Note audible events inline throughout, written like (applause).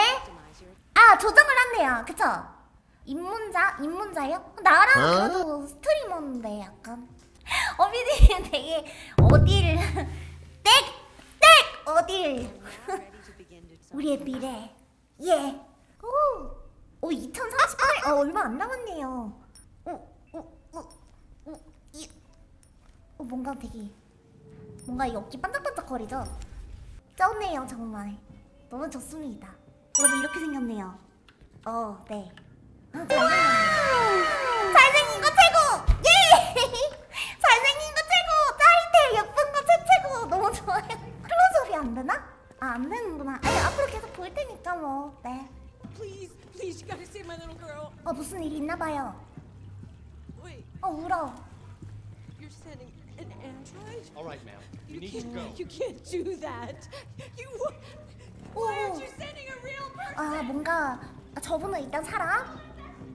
전에 아 조정을 한대요 그쵸? 입문자? 입문자요? 나랑 어? 그래도 스트리머인데 약간 어비디 (laughs) 되게 어딜 (laughs) 땡! 땡! 어딜 (laughs) 우리의 미래 예 오! 오 2038? 어 얼마 안 남았네요 오, 오, 오, 오, 이, 어, 뭔가 되게 뭔가 이 어깨 반짝반짝 거리죠? 쩌네요 정말 너무 좋습니다 여러분 이렇게 생겼네요 어, 네 아, 잘생긴 거 최고! 예! 잘생긴 거 최고! 짜릿해 예쁜 거 최최고 너무 좋아요 클로즈업이 안 되나? 아 안 되는구나 아니 앞으로 계속 볼 테니까 뭐네 Please, please, you gotta save my little girl. 어 무슨 일이 있나 봐요 Wait, 어 울어 you're sending an android? All right, ma'am. You You need to can't, go. you can't do that. You, 아 뭔가 아, 저분은 일단 사람?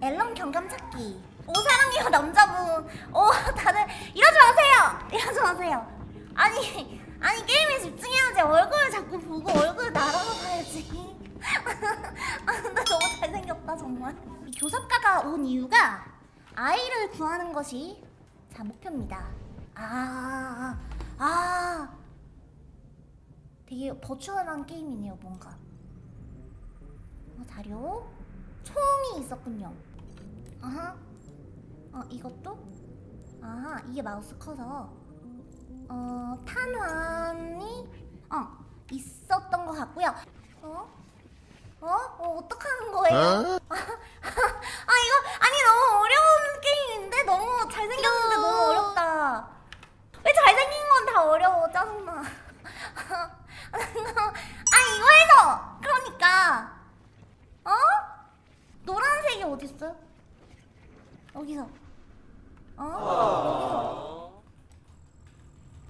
앨런 경감 찾기. 오 사랑해요 남자분. 오 다들 이러지 마세요! 이러지 마세요. 아니 아니 게임에 집중해야지 얼굴 자꾸 보고 얼굴 날아가야지. (laughs) 아 근데 너무 잘생겼다 정말. 이 교섭가가 온 이유가 아이를 구하는 것이 자 목표입니다. 아아 아, 되게 버추얼한 게임이네요 뭔가. 어, 자료 총이 있었군요. 아하. 어 이것도? 아하 이게 마우스 커서. 어 탄환이 어 있었던 것 같고요. 어? 어? 어 어떡하는 거예요? 어? (laughs) 아 이거 아니 너무 어려운 게임인데? 너무 잘생겼는데 너무 어렵다. 왜 잘생긴 건 다 어려워 짜증나 아 이거에서! 그러니까. 어? 노란색이 어딨어요? 여기서. 어? 여기서.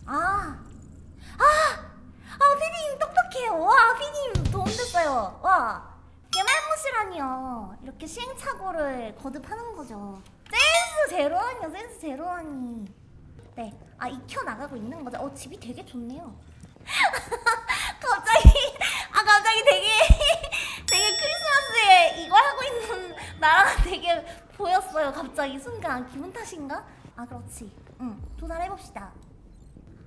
아. 아! 아 피디님 똑똑해요. 와 피디님 도움됐어요. 와. 개말못이라니요. 이렇게 시행착오를 거듭하는 거죠. 센스 제로하니요. 센스 제로하니. 네 아 익혀 나가고 있는 거죠. 어 집이 되게 좋네요. 아 (laughs) 갑자기 되게 (laughs) 되게 크리스마스에 이거 하고 있는 나랑 되게 보였어요 갑자기 순간 기분 탓인가? 아 그렇지 응 조사해봅시다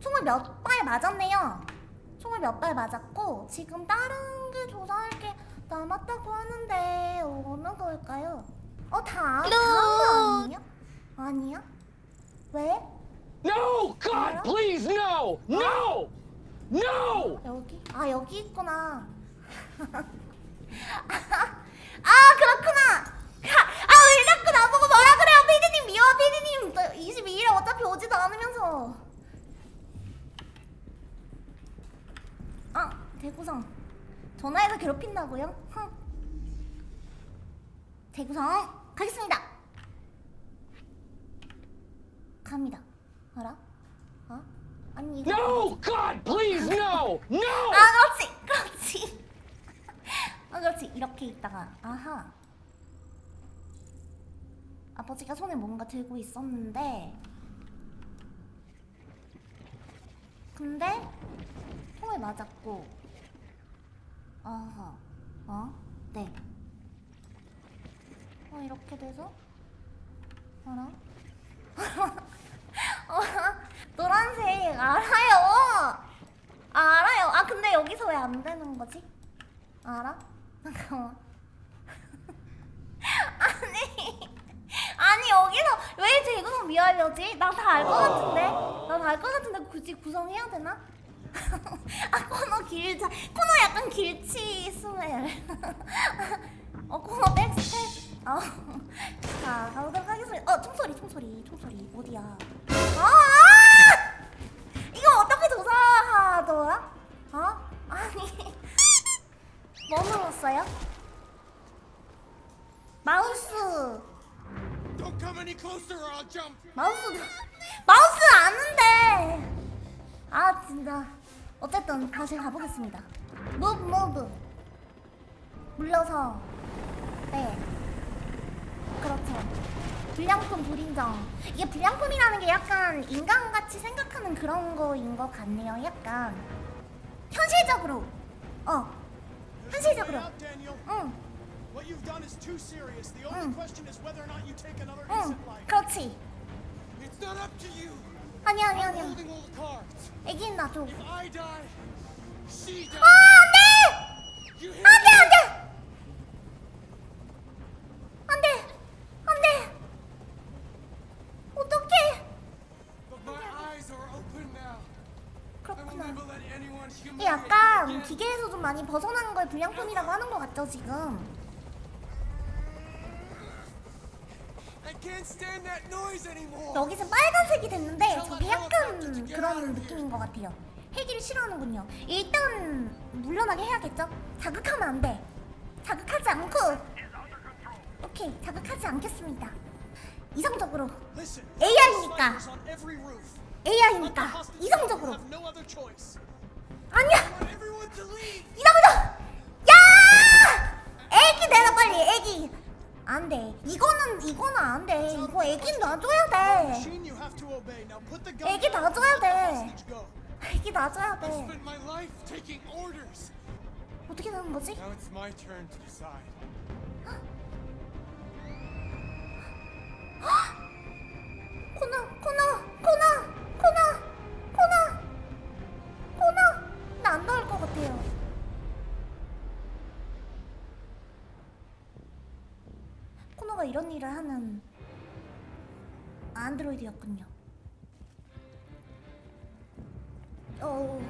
총을 몇 발 맞았네요 총을 몇 발 맞았고 지금 다른 게 조사할 게 남았다고 하는데 어느 걸까요? 어 다, 다음 거 아니에요? 아니야? 왜? No! God, please, no! No! No! 여기? 아 여기 있구나 아 그렇구나 아왜 자꾸 나보고 뭐라 그래요 피디님 미워 피디님 22일에 어차피 오지도 않으면서 아 대구성 전화해서 괴롭힌다고요? 흥. 대구성 가겠습니다 갑니다 알아? 어? 아니 이거 No! God, please, no! No! 아 그렇지 그렇지 아 그렇지 이렇게 있다가 아하 아버지가 손에 뭔가 들고 있었는데 근데 총을 맞았고 아하 어? 네 어, 이렇게 돼서 알아? (laughs) 어, 노란색 알아요 아, 알아요. 아 근데 여기서 왜 안 되는 거지? 알아? 잠깐만. (laughs) 아니 아니 여기서 왜 제구성 미화려지? 나 다 알 것 같은데. 나 다 알 것 같은데 굳이 구성해야 되나? (laughs) 아 코너 길자. 코너 약간 길치 스멜. (laughs) 어 코너 백스텝. 어. 자 가보도록 하겠습니다. 어 총소리 총소리 총소리 어디야? 아! 이거 어떻게 조사하더라? 어? 아니 뭐 눌렀어요? 마우스! 마우스 마우스 아는데. 아 진짜. 어쨌든 다시 가보겠습니다. move move 물러서. 네. 그렇죠. 불량품 불인정. 이게 불량품이라는 게 약간 인간같이 생각하는 그런 거인 것 같네요 약간. 현실적으로. 어 There's 한시적으로 no way out, Daniel. 응 What you've done is too serious. The only Mm. question is whether or not you take another 응, innocent life. 그렇지. It's not up to you. 아니야, 아니야, I'm 아니야. holding all the cards. 애기는 놔줘. If I die, she 아, dies. 안 돼! You hear 안 돼, me? 안 돼! 이게 약간. 기계에서 좀 많이 벗어나는 걸 불량품이라고 하는 것 같죠, 지금? 여기서 빨간색이 됐는데 저게 약간 그런 느낌인 것 같아요. 헬기를 싫어하는군요. 일단 물러나게 해야겠죠? 자극하면 안 돼. 자극하지 않고 오케이 자극하지 않겠습니다. 이성적으로 Listen, AI니까. AI니까 이성적으로. 아니야. 이성적 야 애기 내놔 빨리 애기 안돼 이거는 이거는 안돼 이거 애기 놔줘야 돼 애기 놔줘야 돼. 애기 놔줘야 돼. 어떻게 되는 거지? 코너가 이런 일을 하는 안드로이드였군요. 어.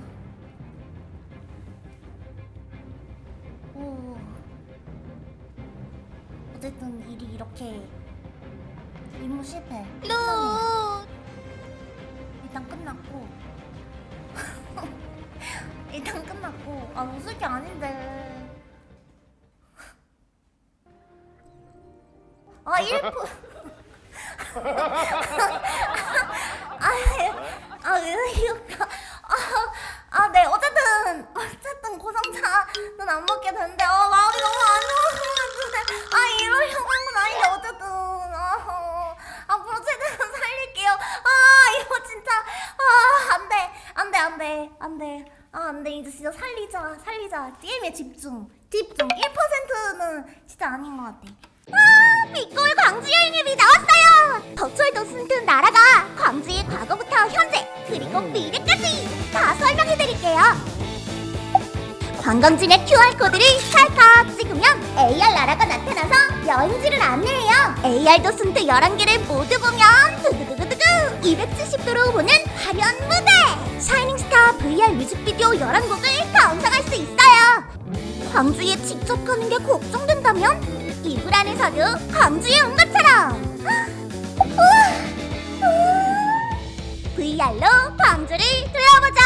오. 어쨌든 일이 이렇게 임무 실패 끝났네요. 일단 끝났고. (laughs) 일단 끝났고. 아 웃을 게 아닌데 1분 아 이거 아네 어쨌든 어쨌든 고상차는 안 먹게 됐는데 아 마음이 너무 안 좋아서 아 이러려고 한 건 아닌데 어쨌든. 아, 앞으로 최대한 살릴게요. 아 이거 진짜. 아 안돼 안돼 안돼 안돼. 아 안돼. 이제 진짜 살리자 살리자. 게임에 집중 집중. 1%는 진짜 아닌 것 같아 아 빅골 광주 여행 앱이 나왔어요. 버추얼 도슨트 나라가 광주의 과거부터 현재 그리고 미래까지 다 설명해드릴게요. 관광지의 QR코드를 찰칵 찍으면 AR 나라가 나타나서 여행지를 안내해요. AR 도슨트 11개를 모두 보면 두구두구두구 270도로 보는 화려한 무대! 샤이닝스타 VR 뮤직비디오 11곡을 감상할 수 있어요. 광주에 직접 가는 게 걱정된다면 이불 안에서도 광주에 온 것처럼. VR로 광주를 둘러보자.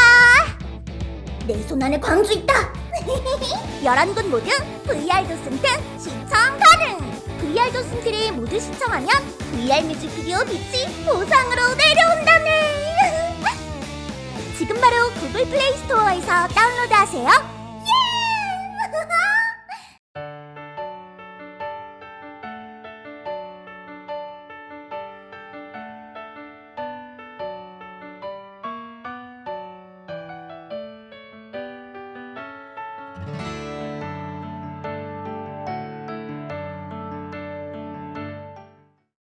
내 손 안에 광주 있다. (laughs) 11곳 모두 VR 도슨트 시청 가능. VR 도슨트를 모두 시청하면 VR 뮤직비디오 빛이 보상으로 내려온다네. (laughs) 지금 바로 구글 플레이 스토어에서 다운로드하세요